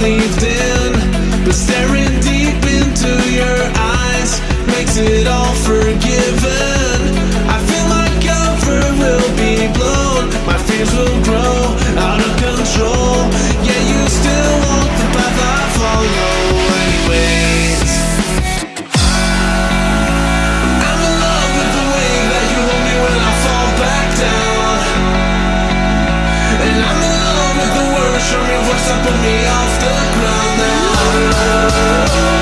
Believed in, But staring deep into your eyes Makes it all forgiven. I feel my cover will be blown. My fears will grow out of control. Yeah, you still walk the path I follow. Anyways I'm in love with the way that you hold me when I fall back down. And I'm pressure, me, what's up put me off the ground. Now